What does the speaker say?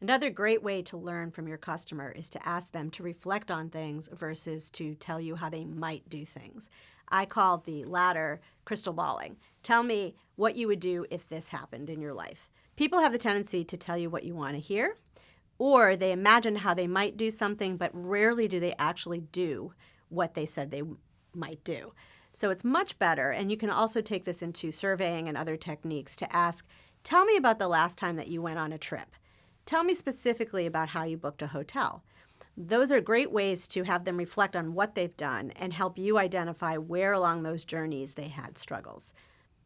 Another great way to learn from your customer is to ask them to reflect on things versus to tell you how they might do things. I call the latter crystal balling. Tell me what you would do if this happened in your life. People have the tendency to tell you what you want to hear, or they imagine how they might do something, but rarely do they actually do what they said they might do. So it's much better, and you can also take this into surveying and other techniques to ask, tell me about the last time that you went on a trip. Tell me specifically about how you booked a hotel. Those are great ways to have them reflect on what they've done and help you identify where along those journeys they had struggles.